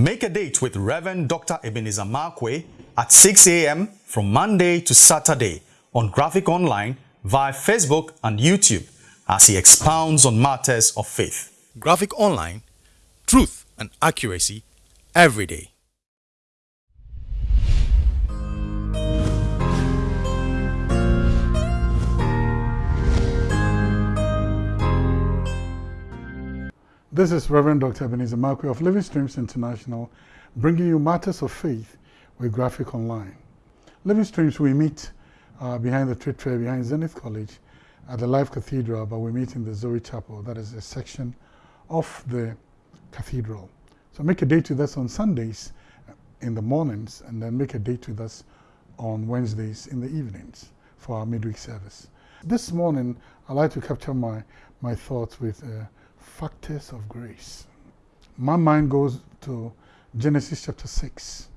Make a date with Reverend Dr. Ebenezer Markwei at 6 a.m. from Monday to Saturday on Graphic Online via Facebook and YouTube as he expounds on matters of faith. Graphic Online, truth and accuracy every day. This is Reverend Dr. Ebenezer Markwei of Living Streams International, bringing you matters of faith with Graphic Online. Living Streams, we meet uh, behind the trade fair, behind Zenith College, at the Life Cathedral, but we meet in the Zoe Chapel. That is a section of the cathedral. So make a date with us on Sundays in the mornings, and then make a date with us on Wednesdays in the evenings for our midweek service. This morning, I'd like to capture my, my thoughts with uh, factors of grace. My mind goes to Genesis chapter 6,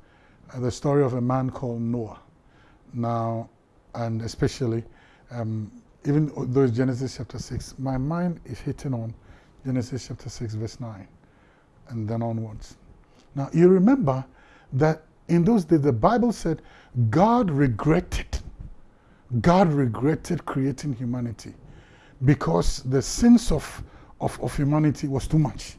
uh, the story of a man called Noah. Now, and especially, um, even though it's Genesis chapter 6, my mind is hitting on Genesis chapter 6, verse 9, and then onwards. Now, you remember that in those days, the Bible said God regretted, God regretted creating humanity because the sins of of, of humanity was too much.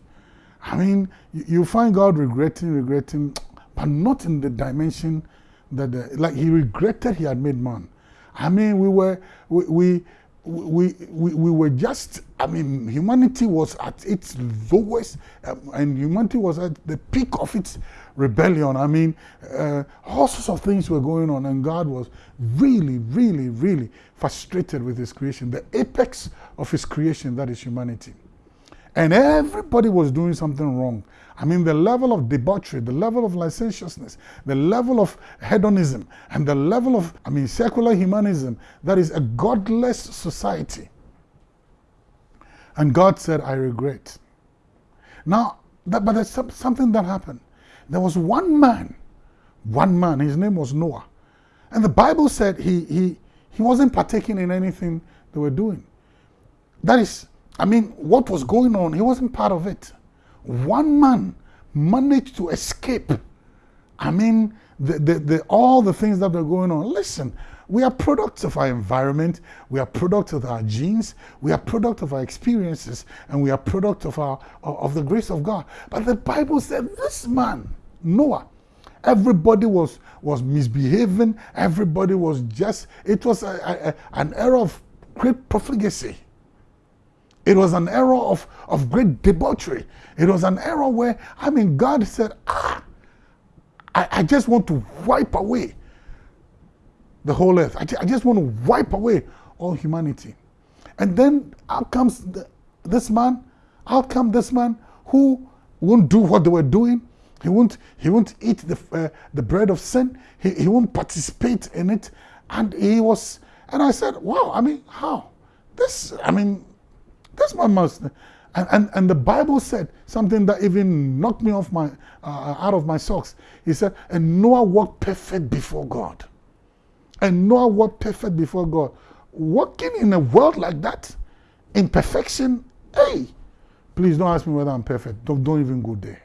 I mean, you, you find God regretting, regretting, but not in the dimension that, the, like he regretted he had made man. I mean, we were, we, we, we, we, we were just, I mean, humanity was at its lowest, um, and humanity was at the peak of its rebellion. I mean, uh, all sorts of things were going on, and God was really, really, really frustrated with his creation, the apex of his creation, that is humanity. And everybody was doing something wrong. I mean, the level of debauchery, the level of licentiousness, the level of hedonism, and the level of, I mean, secular humanism, that is a godless society. And God said, I regret. Now, that, but there's something that happened. There was one man, one man, his name was Noah. And the Bible said he, he, he wasn't partaking in anything they were doing. That is, I mean, what was going on, he wasn't part of it. One man managed to escape. I mean, the, the, the, all the things that were going on. Listen, we are products of our environment, we are products of our genes, we are product of our experiences, and we are product of, our, of the grace of God. But the Bible said this man, Noah, everybody was, was misbehaving, everybody was just, it was a, a, an era of great profligacy. It was an era of, of great debauchery. It was an era where, I mean, God said, ah, I, I just want to wipe away the whole earth. I, I just want to wipe away all humanity. And then out comes the, this man, out comes this man who won't do what they were doing. He won't, he won't eat the, uh, the bread of sin. He, he won't participate in it. And he was, and I said, wow, I mean, how? This, I mean, that's my most. And, and, and the Bible said something that even knocked me off my, uh, out of my socks. He said, and Noah walked perfect before God. And Noah walked perfect before God. Walking in a world like that, in perfection, hey, please don't ask me whether I'm perfect. Don't, don't even go there.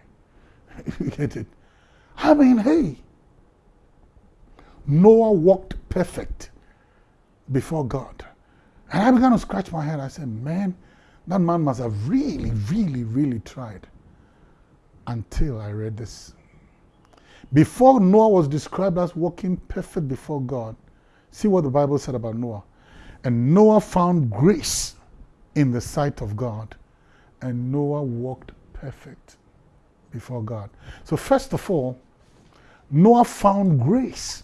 you get it? I mean, hey, Noah walked perfect before God. And I began to scratch my head. I said, man, that man must have really, really, really tried until I read this. Before Noah was described as walking perfect before God, see what the Bible said about Noah. And Noah found grace in the sight of God, and Noah walked perfect before God. So, first of all, Noah found grace.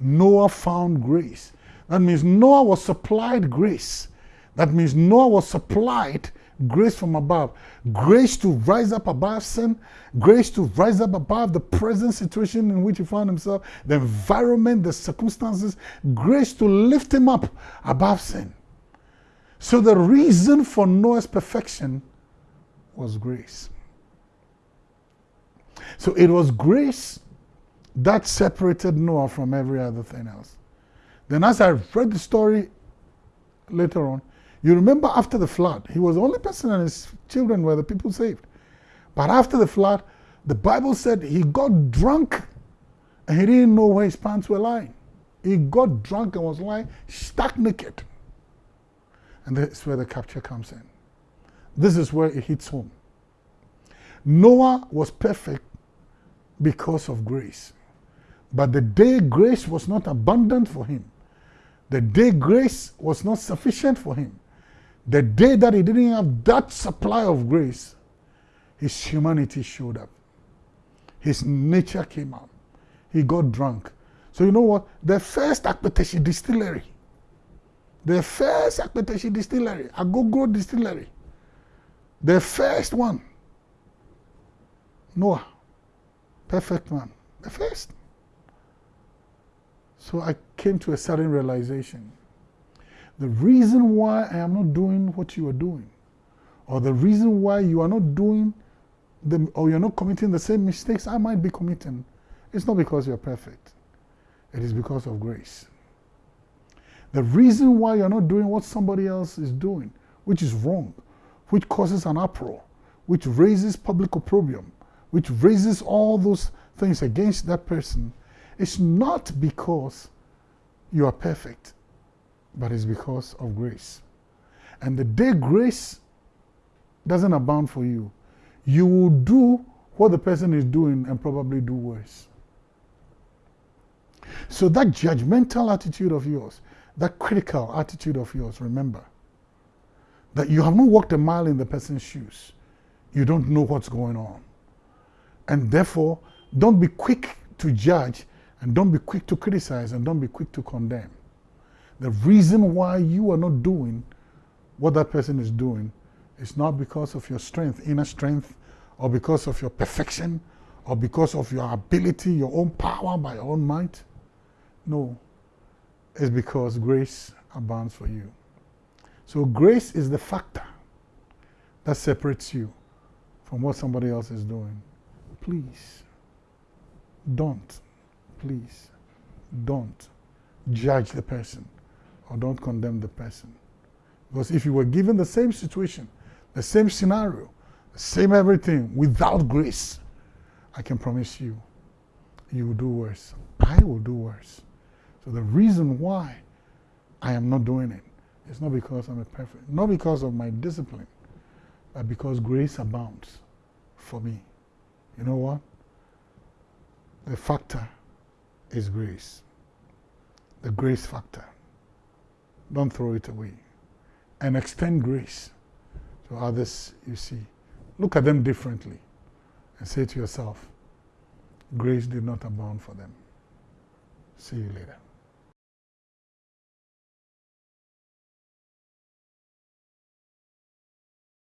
Noah found grace. That means Noah was supplied grace that means Noah was supplied grace from above. Grace to rise up above sin, grace to rise up above the present situation in which he found himself, the environment, the circumstances, grace to lift him up above sin. So the reason for Noah's perfection was grace. So it was grace that separated Noah from every other thing else. Then as I read the story later on, you remember after the flood, he was the only person and his children were the people saved. But after the flood, the Bible said he got drunk and he didn't know where his pants were lying. He got drunk and was lying stark naked. And that's where the capture comes in. This is where it hits home. Noah was perfect because of grace. But the day grace was not abundant for him, the day grace was not sufficient for him, the day that he didn't have that supply of grace, his humanity showed up. His nature came out. He got drunk. So you know what? The first Akpeteshie distillery, the first Akpeteshie distillery, Agogo distillery, the first one, Noah, perfect man, the first. So I came to a sudden realization. The reason why I am not doing what you are doing, or the reason why you are not doing the, or you're not committing the same mistakes I might be committing, it's not because you're perfect. It is because of grace. The reason why you're not doing what somebody else is doing, which is wrong, which causes an uproar, which raises public opprobrium, which raises all those things against that person, it's not because you are perfect, but it's because of grace. And the day grace doesn't abound for you, you will do what the person is doing and probably do worse. So that judgmental attitude of yours, that critical attitude of yours, remember that you have not walked a mile in the person's shoes. You don't know what's going on. And therefore, don't be quick to judge and don't be quick to criticize and don't be quick to condemn. The reason why you are not doing what that person is doing is not because of your strength, inner strength, or because of your perfection, or because of your ability, your own power by your own might. No, it's because grace abounds for you. So grace is the factor that separates you from what somebody else is doing. Please, don't, please, don't judge the person or don't condemn the person. Because if you were given the same situation, the same scenario, the same everything without grace, I can promise you, you will do worse. I will do worse. So the reason why I am not doing it is not because I'm a perfect, not because of my discipline, but because grace abounds for me. You know what? The factor is grace. The grace factor. Don't throw it away. And extend grace to others you see. Look at them differently and say to yourself, grace did not abound for them. See you later.